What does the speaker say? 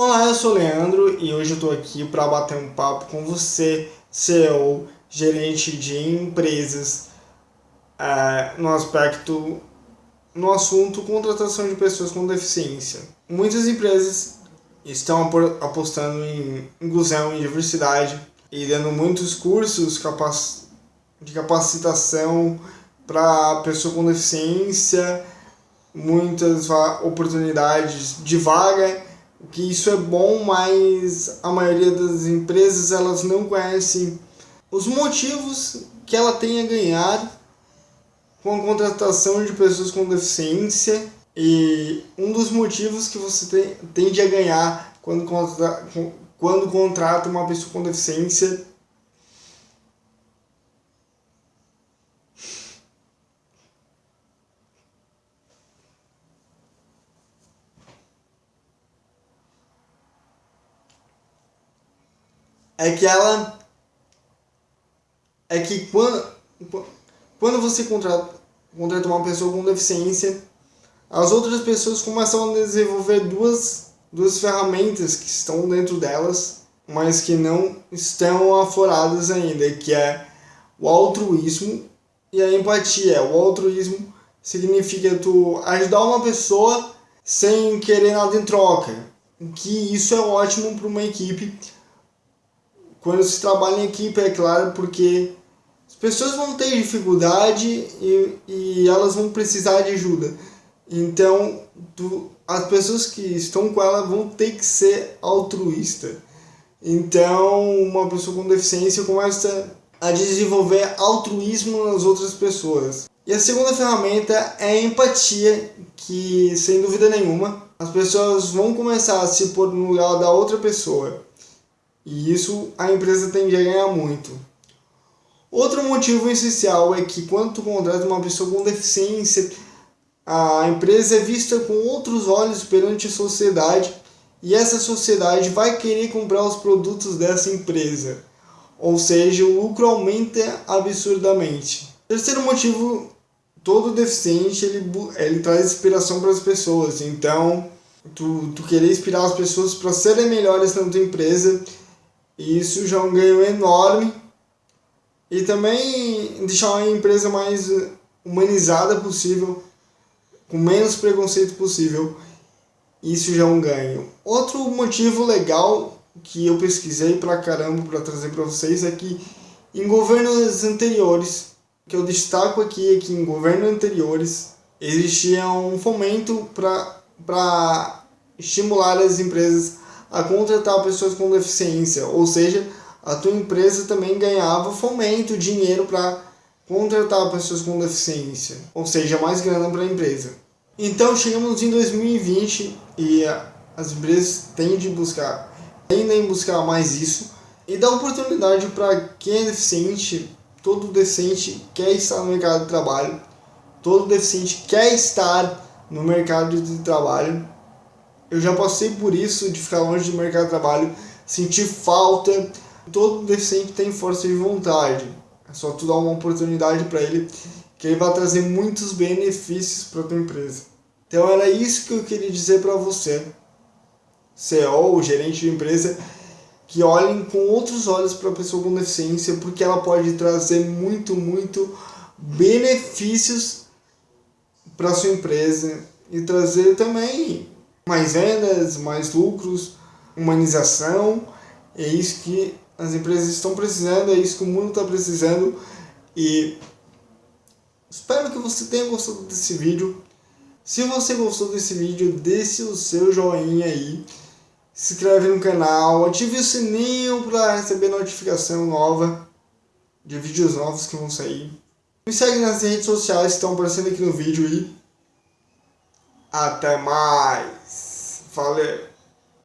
Olá, eu sou o Leandro e hoje eu estou aqui para bater um papo com você, CEO, gerente de empresas, é, no aspecto, no assunto contratação de pessoas com deficiência. Muitas empresas estão apostando em inclusão e diversidade e dando muitos cursos de capacitação para pessoa com deficiência, muitas oportunidades de vaga que isso é bom, mas a maioria das empresas elas não conhecem os motivos que ela tem a ganhar com a contratação de pessoas com deficiência. E um dos motivos que você tem, tende a ganhar quando, quando contrata uma pessoa com deficiência é que ela é que quando quando você contrata, contrata uma pessoa com deficiência, as outras pessoas começam a desenvolver duas duas ferramentas que estão dentro delas, mas que não estão afloradas ainda, que é o altruísmo e a empatia. O altruísmo significa tu ajudar uma pessoa sem querer nada em troca. Que isso é ótimo para uma equipe, quando se trabalha em equipe, é claro, porque as pessoas vão ter dificuldade e, e elas vão precisar de ajuda. Então, tu, as pessoas que estão com ela vão ter que ser altruísta. Então, uma pessoa com deficiência começa a desenvolver altruísmo nas outras pessoas. E a segunda ferramenta é a empatia, que sem dúvida nenhuma, as pessoas vão começar a se pôr no lugar da outra pessoa. E isso a empresa tende a ganhar muito. Outro motivo essencial é que quando tu contrata uma pessoa com deficiência, a empresa é vista com outros olhos perante a sociedade e essa sociedade vai querer comprar os produtos dessa empresa. Ou seja, o lucro aumenta absurdamente. Terceiro motivo, todo deficiente ele, ele traz inspiração para as pessoas. Então, tu, tu querer inspirar as pessoas para serem melhores na tua empresa e isso já é um ganho enorme. E também deixar a empresa mais humanizada possível, com menos preconceito possível. Isso já é um ganho. Outro motivo legal que eu pesquisei pra caramba para trazer para vocês é que em governos anteriores, que eu destaco aqui é que em governos anteriores existia um fomento para estimular as empresas a contratar pessoas com deficiência, ou seja, a tua empresa também ganhava fomento, dinheiro para contratar pessoas com deficiência, ou seja, mais grana para a empresa. Então chegamos em 2020 e as empresas tendem a buscar, tendem a buscar mais isso e dá oportunidade para quem é deficiente, todo deficiente quer estar no mercado de trabalho, todo deficiente quer estar no mercado de trabalho eu já passei por isso de ficar longe do mercado de trabalho, sentir falta. Todo deficiente tem força de vontade. É só tu dar uma oportunidade para ele que ele vai trazer muitos benefícios para tua empresa. Então era isso que eu queria dizer para você, CEO, gerente de empresa, que olhem com outros olhos para a pessoa com deficiência, porque ela pode trazer muito, muito benefícios para sua empresa e trazer também mais vendas, mais lucros, humanização. É isso que as empresas estão precisando, é isso que o mundo está precisando. E espero que você tenha gostado desse vídeo. Se você gostou desse vídeo, deixe o seu joinha aí. Se inscreve no canal, ative o sininho para receber notificação nova de vídeos novos que vão sair. Me segue nas redes sociais que estão aparecendo aqui no vídeo e até mais! Valeu!